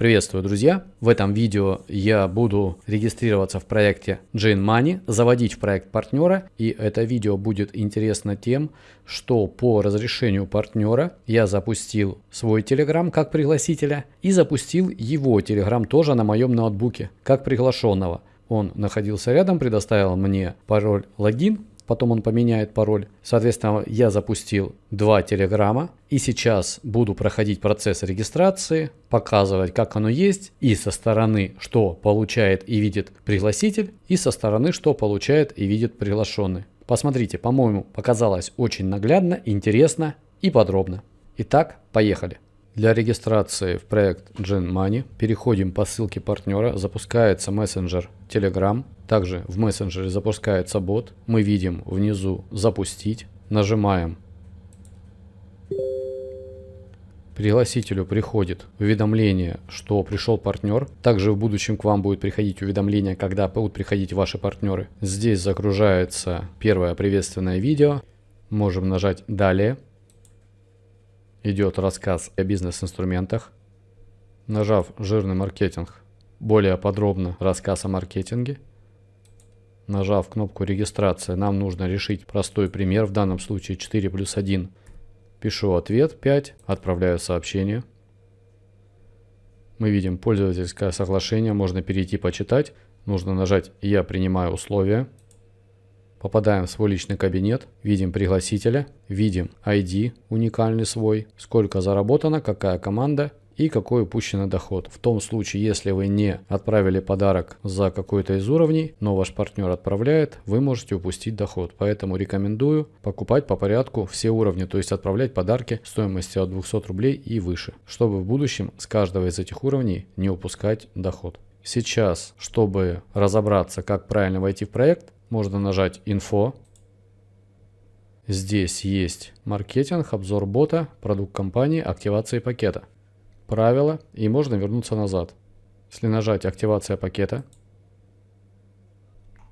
Приветствую, друзья! В этом видео я буду регистрироваться в проекте Jane Money, заводить в проект партнера. И это видео будет интересно тем, что по разрешению партнера я запустил свой Telegram как пригласителя и запустил его Telegram тоже на моем ноутбуке как приглашенного. Он находился рядом, предоставил мне пароль логин потом он поменяет пароль. Соответственно, я запустил два телеграмма и сейчас буду проходить процесс регистрации, показывать, как оно есть, и со стороны, что получает и видит пригласитель, и со стороны, что получает и видит приглашенный. Посмотрите, по-моему, показалось очень наглядно, интересно и подробно. Итак, поехали. Для регистрации в проект Gen Money переходим по ссылке партнера, запускается мессенджер Telegram. Также в мессенджере запускается бот. Мы видим внизу «Запустить». Нажимаем. Пригласителю приходит уведомление, что пришел партнер. Также в будущем к вам будет приходить уведомление, когда будут приходить ваши партнеры. Здесь загружается первое приветственное видео. Можем нажать «Далее» идет рассказ о бизнес-инструментах. Нажав «Жирный маркетинг», более подробно рассказ о маркетинге. Нажав кнопку «Регистрация», нам нужно решить простой пример, в данном случае 4 плюс 1. Пишу ответ 5, отправляю сообщение. Мы видим пользовательское соглашение, можно перейти почитать. Нужно нажать «Я принимаю условия». Попадаем в свой личный кабинет, видим пригласителя, видим ID уникальный свой, сколько заработано, какая команда и какой упущенный доход. В том случае, если вы не отправили подарок за какой-то из уровней, но ваш партнер отправляет, вы можете упустить доход. Поэтому рекомендую покупать по порядку все уровни, то есть отправлять подарки стоимостью от 200 рублей и выше, чтобы в будущем с каждого из этих уровней не упускать доход. Сейчас, чтобы разобраться, как правильно войти в проект, можно нажать «Инфо». Здесь есть маркетинг, обзор бота, продукт компании, активация пакета. Правила и можно вернуться назад. Если нажать «Активация пакета»,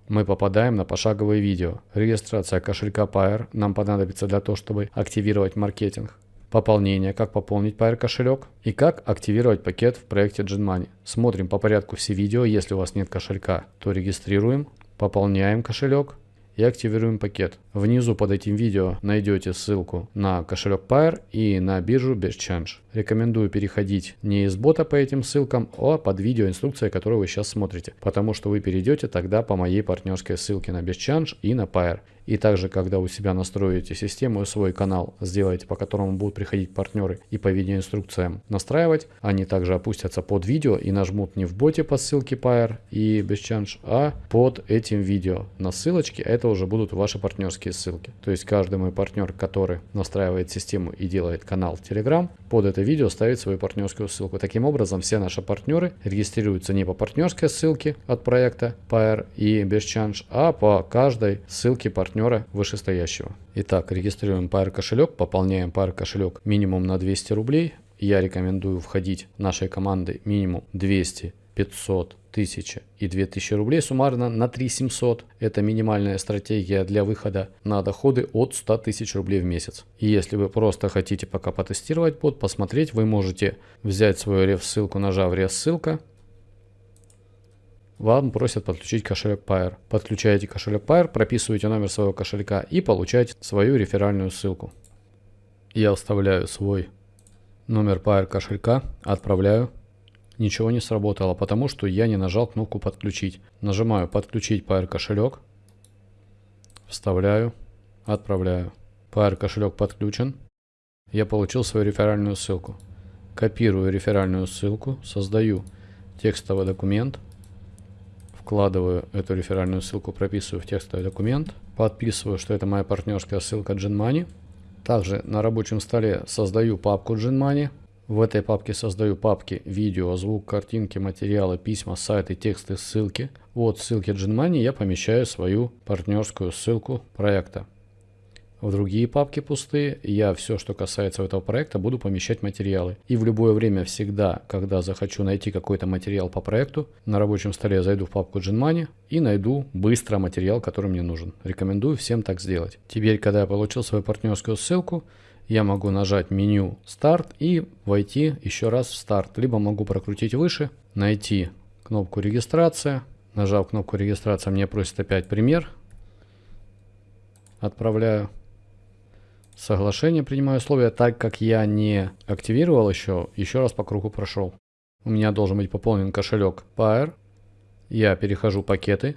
мы попадаем на пошаговое видео. Регистрация кошелька Pair нам понадобится для того, чтобы активировать маркетинг. Пополнение, как пополнить Pair кошелек и как активировать пакет в проекте GenMoney. Смотрим по порядку все видео. Если у вас нет кошелька, то регистрируем. Пополняем кошелек и активируем пакет. Внизу под этим видео найдете ссылку на кошелек Pair и на биржу BestChange. Рекомендую переходить не из бота по этим ссылкам, а под видео инструкция, которую вы сейчас смотрите, потому что вы перейдете тогда по моей партнерской ссылке на BestChange и на Pair. И также, когда у себя настроите систему и свой канал, сделаете, по которому будут приходить партнеры и по видеоинструкциям настраивать, они также опустятся под видео и нажмут не в боте по ссылке Pair и BestChange, а под этим видео на ссылочке, а это уже будут ваши партнерские ссылки. То есть каждый мой партнер, который настраивает систему и делает канал Telegram, под это видео ставит свою партнерскую ссылку. Таким образом, все наши партнеры регистрируются не по партнерской ссылке от проекта Pair и BestChange, а по каждой ссылке партнера партнера вышестоящего. Итак, регистрируем Pair кошелек, пополняем Pair кошелек минимум на 200 рублей. Я рекомендую входить нашей командой минимум 200, 500, 1000 и 2000 рублей суммарно на 3700. Это минимальная стратегия для выхода на доходы от 100 тысяч рублей в месяц. И если вы просто хотите пока потестировать бот, посмотреть, вы можете взять свою реф-ссылку, нажав реф-ссылка, вам просят подключить кошелек Pair. Подключаете кошелек Pair, прописываете номер своего кошелька и получаете свою реферальную ссылку. Я вставляю свой номер Pair кошелька, отправляю. Ничего не сработало, потому что я не нажал кнопку подключить. Нажимаю подключить Pair кошелек, вставляю, отправляю. Pair кошелек подключен. Я получил свою реферальную ссылку. Копирую реферальную ссылку, создаю текстовый документ – вкладываю эту реферальную ссылку, прописываю в текстовый документ, подписываю, что это моя партнерская ссылка GenMoney. Также на рабочем столе создаю папку GenMoney. В этой папке создаю папки видео, звук, картинки, материалы, письма, сайты, тексты, ссылки. Вот ссылки GenMoney я помещаю свою партнерскую ссылку проекта. В другие папки пустые я все, что касается этого проекта, буду помещать материалы. И в любое время всегда, когда захочу найти какой-то материал по проекту, на рабочем столе зайду в папку GenMoney и найду быстро материал, который мне нужен. Рекомендую всем так сделать. Теперь, когда я получил свою партнерскую ссылку, я могу нажать меню «Старт» и войти еще раз в «Старт». Либо могу прокрутить выше, найти кнопку «Регистрация». Нажав кнопку «Регистрация», мне просит опять пример. Отправляю. Соглашение принимаю условия, так как я не активировал еще, еще раз по кругу прошел. У меня должен быть пополнен кошелек Pair. Я перехожу пакеты.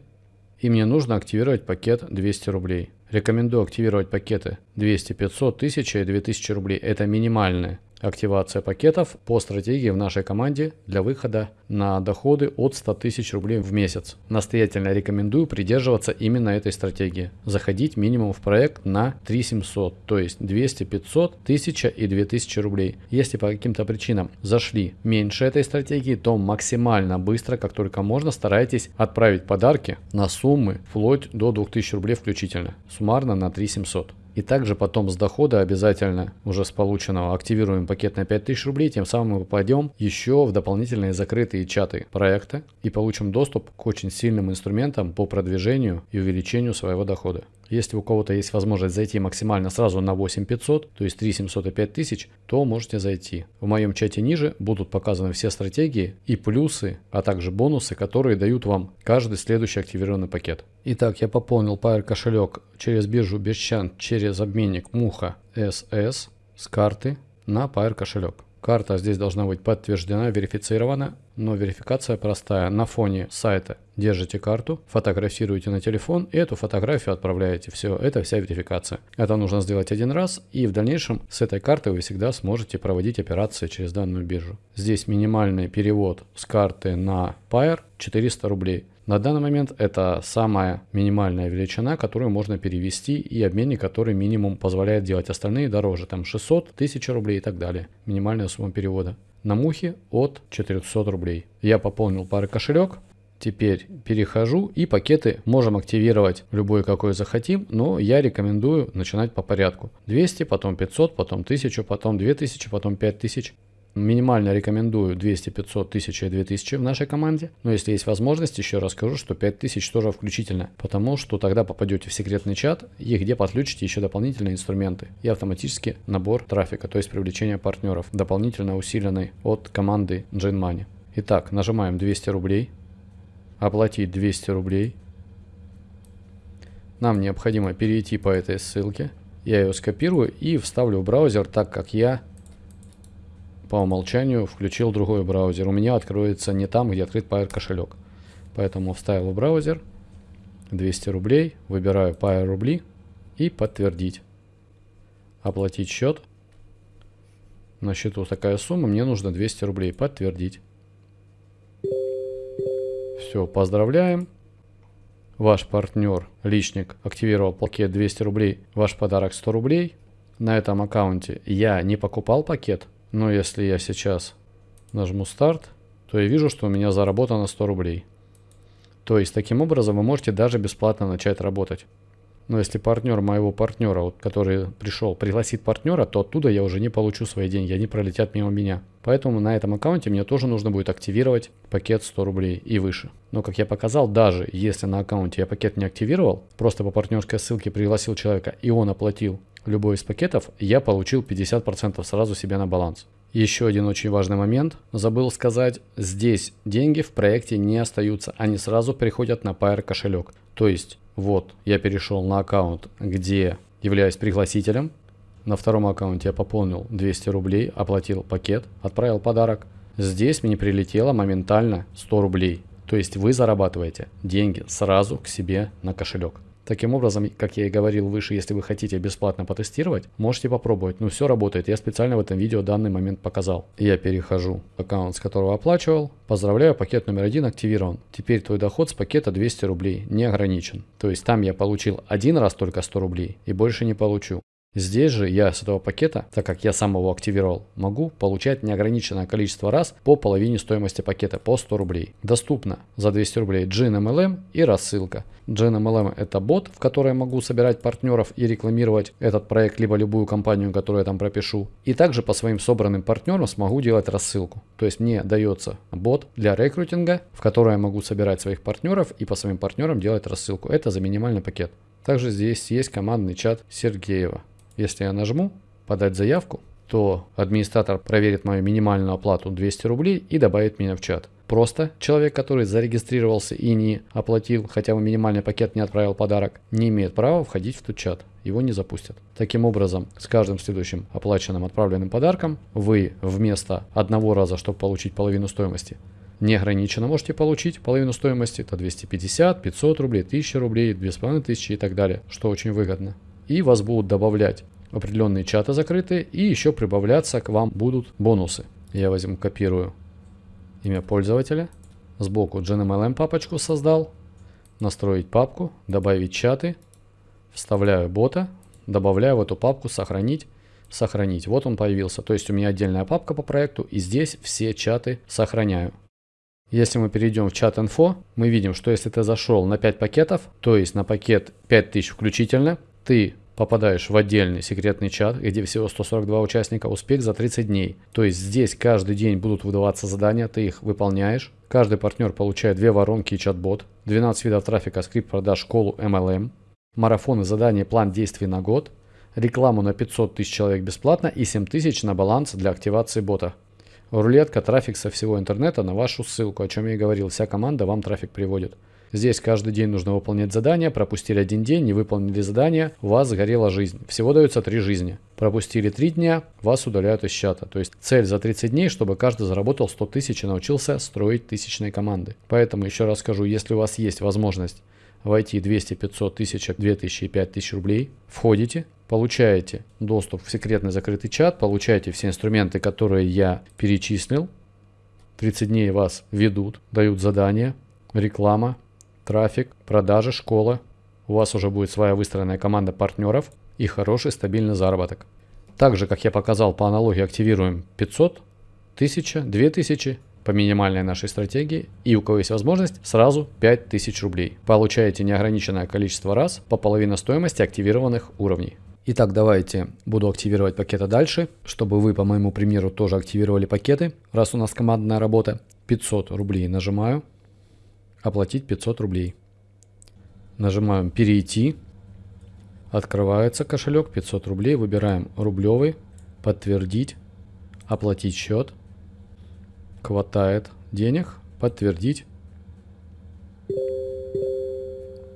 И мне нужно активировать пакет 200 рублей. Рекомендую активировать пакеты 200, 500, 1000 и 2000 рублей. Это минимальные активация пакетов по стратегии в нашей команде для выхода на доходы от 100 тысяч рублей в месяц. Настоятельно рекомендую придерживаться именно этой стратегии. Заходить минимум в проект на 3700, то есть 200, 500, 1000 и 2000 рублей. Если по каким-то причинам зашли меньше этой стратегии, то максимально быстро, как только можно, старайтесь отправить подарки на суммы вплоть до 2000 рублей включительно. Суммарно на 3700. И также потом с дохода обязательно уже с полученного активируем пакет на 5000 рублей, тем самым мы попадем еще в дополнительные закрытые чаты проекта и получим доступ к очень сильным инструментам по продвижению и увеличению своего дохода. Если у кого-то есть возможность зайти максимально сразу на 8500, то есть 3700 и 5000, то можете зайти. В моем чате ниже будут показаны все стратегии и плюсы, а также бонусы, которые дают вам каждый следующий активированный пакет. Итак, я пополнил Pair кошелек через биржу Бесчан через обменник Муха SS с карты на Pair кошелек. Карта здесь должна быть подтверждена, верифицирована, но верификация простая. На фоне сайта держите карту, фотографируете на телефон и эту фотографию отправляете. Все, это вся верификация. Это нужно сделать один раз и в дальнейшем с этой карты вы всегда сможете проводить операции через данную биржу. Здесь минимальный перевод с карты на Pair 400 рублей. На данный момент это самая минимальная величина, которую можно перевести и обменник, который минимум позволяет делать. Остальные дороже, там 600, 1000 рублей и так далее. Минимальная сумма перевода. На мухе от 400 рублей. Я пополнил пары кошелек. Теперь перехожу и пакеты можем активировать любой какой захотим, но я рекомендую начинать по порядку. 200, потом 500, потом 1000, потом 2000, потом 5000. Минимально рекомендую 200, 500, 1000 и 2000 в нашей команде. Но если есть возможность, еще раз скажу, что 5000 тоже включительно. Потому что тогда попадете в секретный чат и где подключите еще дополнительные инструменты. И автоматически набор трафика, то есть привлечение партнеров, дополнительно усиленный от команды GenMoney. Итак, нажимаем 200 рублей. Оплатить 200 рублей. Нам необходимо перейти по этой ссылке. Я ее скопирую и вставлю в браузер, так как я по умолчанию включил другой браузер. У меня откроется не там, где открыт Pair кошелек. Поэтому вставил в браузер 200 рублей, выбираю Pair рубли и подтвердить. Оплатить счет. На счету такая сумма, мне нужно 200 рублей. Подтвердить. Все, поздравляем. Ваш партнер, личник, активировал пакет 200 рублей, ваш подарок 100 рублей. На этом аккаунте я не покупал пакет, но если я сейчас нажму старт, то я вижу, что у меня заработано 100 рублей. То есть таким образом вы можете даже бесплатно начать работать. Но если партнер моего партнера, вот, который пришел, пригласит партнера, то оттуда я уже не получу свои деньги, они пролетят мимо меня. Поэтому на этом аккаунте мне тоже нужно будет активировать пакет 100 рублей и выше. Но как я показал, даже если на аккаунте я пакет не активировал, просто по партнерской ссылке пригласил человека и он оплатил любой из пакетов, я получил 50% сразу себе на баланс. Еще один очень важный момент, забыл сказать, здесь деньги в проекте не остаются, они сразу приходят на Pair кошелек. То есть, вот, я перешел на аккаунт, где являюсь пригласителем, на втором аккаунте я пополнил 200 рублей, оплатил пакет, отправил подарок. Здесь мне прилетело моментально 100 рублей. То есть вы зарабатываете деньги сразу к себе на кошелек. Таким образом, как я и говорил выше, если вы хотите бесплатно потестировать, можете попробовать. Ну все работает, я специально в этом видео данный момент показал. Я перехожу в аккаунт, с которого оплачивал. Поздравляю, пакет номер один активирован. Теперь твой доход с пакета 200 рублей не ограничен. То есть там я получил один раз только 100 рублей и больше не получу. Здесь же я с этого пакета, так как я сам его активировал, могу получать неограниченное количество раз по половине стоимости пакета по 100 рублей. Доступно за 200 рублей GNMLM и рассылка. GNMLM это бот, в который я могу собирать партнеров и рекламировать этот проект, либо любую компанию, которую я там пропишу. И также по своим собранным партнерам смогу делать рассылку. То есть мне дается бот для рекрутинга, в который я могу собирать своих партнеров и по своим партнерам делать рассылку. Это за минимальный пакет. Также здесь есть командный чат Сергеева. Если я нажму, подать заявку, то администратор проверит мою минимальную оплату 200 рублей и добавит меня в чат. Просто человек, который зарегистрировался и не оплатил, хотя бы минимальный пакет не отправил подарок, не имеет права входить в тот чат. Его не запустят. Таким образом, с каждым следующим оплаченным отправленным подарком вы вместо одного раза, чтобы получить половину стоимости, неограниченно можете получить половину стоимости, это 250, 500 рублей, 1000 рублей, 2500 и так далее, что очень выгодно. И вас будут добавлять определенные чаты закрытые и еще прибавляться к вам будут бонусы. Я возьму, копирую имя пользователя. Сбоку GNMLM папочку создал. Настроить папку, добавить чаты. Вставляю бота, добавляю в эту папку сохранить, сохранить. Вот он появился. То есть у меня отдельная папка по проекту и здесь все чаты сохраняю. Если мы перейдем в чат инфо, мы видим, что если ты зашел на 5 пакетов, то есть на пакет 5000 включительно, ты попадаешь в отдельный секретный чат, где всего 142 участника, успех за 30 дней. То есть здесь каждый день будут выдаваться задания, ты их выполняешь. Каждый партнер получает две воронки и чат-бот, 12 видов трафика, скрипт продаж, школу MLM, марафоны, задания, план действий на год, рекламу на 500 тысяч человек бесплатно и 7 тысяч на баланс для активации бота. Рулетка, трафик со всего интернета на вашу ссылку, о чем я и говорил, вся команда вам трафик приводит. Здесь каждый день нужно выполнять задания, пропустили один день, не выполнили задание, у вас сгорела жизнь. Всего дается три жизни. Пропустили три дня, вас удаляют из чата. То есть цель за 30 дней, чтобы каждый заработал 100 тысяч и научился строить тысячные команды. Поэтому еще раз скажу, если у вас есть возможность войти 200, 500, 1000, 2000 и 5000 рублей, входите, получаете доступ в секретный закрытый чат, получаете все инструменты, которые я перечислил. 30 дней вас ведут, дают задания, реклама, трафик, продажи, школа. У вас уже будет своя выстроенная команда партнеров и хороший стабильный заработок. Также, как я показал по аналогии, активируем 500, 1000, 2000 по минимальной нашей стратегии и у кого есть возможность сразу 5000 рублей. Получаете неограниченное количество раз по половине стоимости активированных уровней. Итак, давайте буду активировать пакеты дальше, чтобы вы по моему примеру тоже активировали пакеты. Раз у нас командная работа, 500 рублей нажимаю, оплатить 500 рублей. Нажимаем перейти. Открывается кошелек 500 рублей. Выбираем рублевый. Подтвердить. Оплатить счет. Хватает денег. Подтвердить.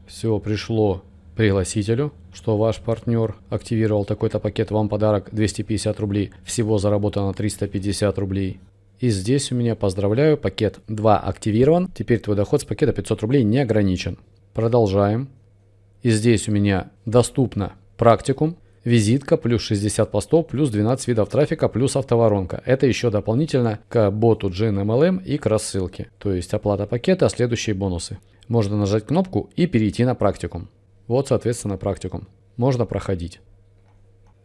Все, пришло пригласителю, что ваш партнер активировал такой-то пакет, вам подарок 250 рублей, всего заработано 350 рублей. И здесь у меня, поздравляю, пакет 2 активирован. Теперь твой доход с пакета 500 рублей не ограничен. Продолжаем. И здесь у меня доступно практикум, визитка, плюс 60 постов, плюс 12 видов трафика, плюс автоворонка. Это еще дополнительно к боту GNMLM и к рассылке. То есть оплата пакета, следующие бонусы. Можно нажать кнопку и перейти на практикум. Вот, соответственно, практикум. Можно проходить.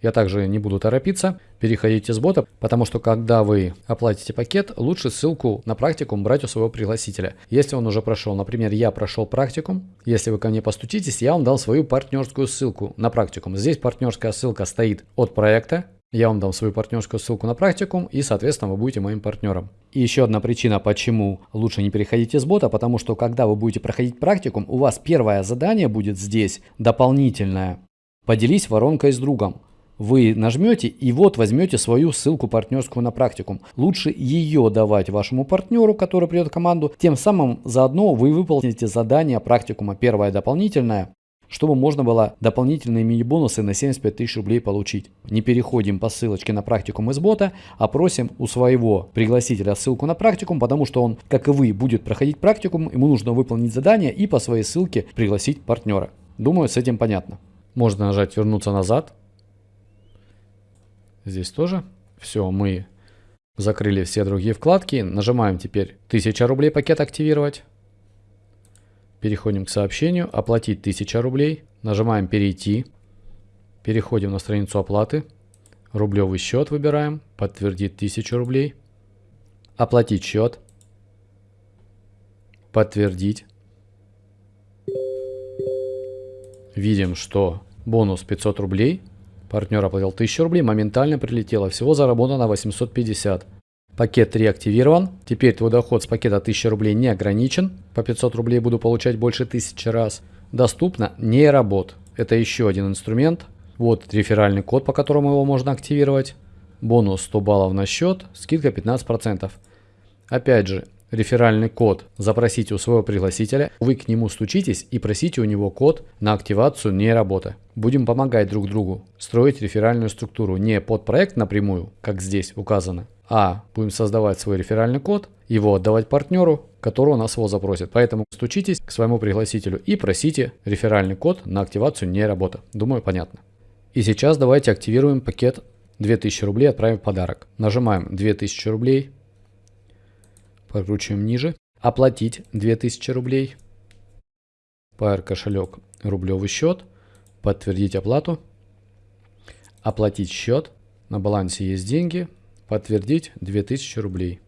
Я также не буду торопиться, переходите с бота, потому что когда вы оплатите пакет, лучше ссылку на практикум брать у своего пригласителя. Если он уже прошел, например, я прошел практикум, если вы ко мне постучитесь, я вам дал свою партнерскую ссылку на практикум. Здесь партнерская ссылка стоит от проекта, я вам дам свою партнерскую ссылку на практикум и, соответственно, вы будете моим партнером. И еще одна причина, почему лучше не переходите с бота, потому что когда вы будете проходить практикум, у вас первое задание будет здесь дополнительное. Поделись воронкой с другом вы нажмете и вот возьмете свою ссылку партнерскую на практикум. Лучше ее давать вашему партнеру, который придет в команду. Тем самым заодно вы выполните задание практикума. Первое дополнительное чтобы можно было дополнительные мини-бонусы на 75 тысяч рублей получить. Не переходим по ссылочке на практикум из бота, а просим у своего пригласителя ссылку на практикум, потому что он, как и вы, будет проходить практикум, ему нужно выполнить задание и по своей ссылке пригласить партнера. Думаю, с этим понятно. Можно нажать «Вернуться назад», Здесь тоже. Все, мы закрыли все другие вкладки. Нажимаем теперь 1000 рублей пакет активировать. Переходим к сообщению. Оплатить 1000 рублей. Нажимаем перейти. Переходим на страницу оплаты. Рублевый счет выбираем. Подтвердить 1000 рублей. Оплатить счет. Подтвердить. Видим, что бонус 500 рублей Партнер оплатил 1000 рублей, моментально прилетело. Всего заработано 850. Пакет 3 активирован. Теперь твой доход с пакета 1000 рублей не ограничен. По 500 рублей буду получать больше 1000 раз. Доступно нейробот. Это еще один инструмент Вот реферальный код, по которому его можно активировать. Бонус 100 баллов на счет, скидка 15%. Опять же, реферальный код запросите у своего пригласителя, вы к нему стучитесь и просите у него код на активацию не работы. Будем помогать друг другу строить реферальную структуру не под проект напрямую, как здесь указано, а будем создавать свой реферальный код, его отдавать партнеру, который у нас его запросит. Поэтому стучитесь к своему пригласителю и просите реферальный код на активацию не работы. Думаю, понятно. И сейчас давайте активируем пакет 2000 рублей, отправим в подарок. Нажимаем 2000 рублей, Прокручиваем ниже. Оплатить 2000 рублей. Pair кошелек рублевый счет. Подтвердить оплату. Оплатить счет. На балансе есть деньги. Подтвердить 2000 рублей.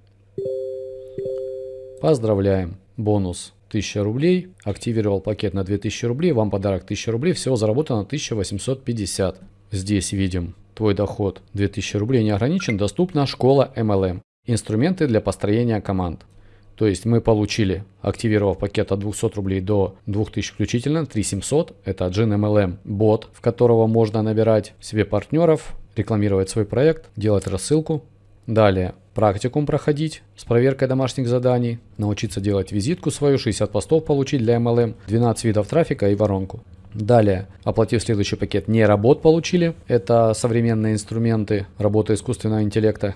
Поздравляем. Бонус 1000 рублей. Активировал пакет на 2000 рублей. Вам подарок 1000 рублей. Всего заработано 1850. Здесь видим твой доход 2000 рублей не ограничен. Доступна школа MLM. Инструменты для построения команд. То есть мы получили, активировав пакет от 200 рублей до 2000 включительно, 3700. Это GNMLM бот, в которого можно набирать себе партнеров, рекламировать свой проект, делать рассылку. Далее практикум проходить с проверкой домашних заданий, научиться делать визитку свою, 60 постов получить для MLM, 12 видов трафика и воронку. Далее, оплатив следующий пакет, не работ получили. Это современные инструменты работы искусственного интеллекта.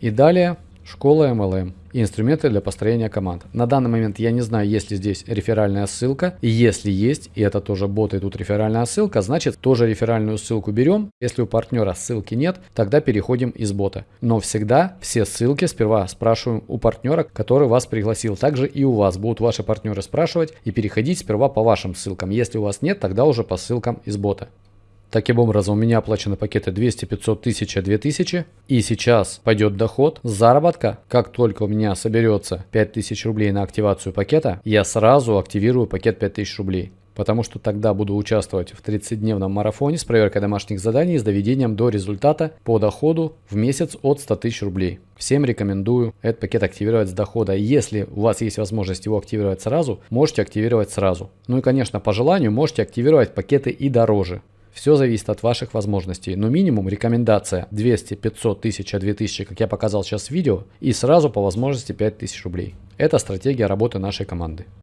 И далее школа MLM и инструменты для построения команд. На данный момент я не знаю, есть ли здесь реферальная ссылка. И если есть, и это тоже бот, и тут реферальная ссылка, значит тоже реферальную ссылку берем. Если у партнера ссылки нет, тогда переходим из бота. Но всегда все ссылки сперва спрашиваем у партнера, который вас пригласил. Также и у вас будут ваши партнеры спрашивать и переходить сперва по вашим ссылкам. Если у вас нет, тогда уже по ссылкам из бота. Таким образом, у меня оплачены пакеты 200, 500, 1000, 2000. И сейчас пойдет доход с заработка. Как только у меня соберется 5000 рублей на активацию пакета, я сразу активирую пакет 5000 рублей. Потому что тогда буду участвовать в 30-дневном марафоне с проверкой домашних заданий с доведением до результата по доходу в месяц от 100 тысяч рублей. Всем рекомендую этот пакет активировать с дохода. Если у вас есть возможность его активировать сразу, можете активировать сразу. Ну и конечно по желанию можете активировать пакеты и дороже. Все зависит от ваших возможностей, но минимум рекомендация 200, 500, 1000, 2000, как я показал сейчас в видео, и сразу по возможности 5000 рублей. Это стратегия работы нашей команды.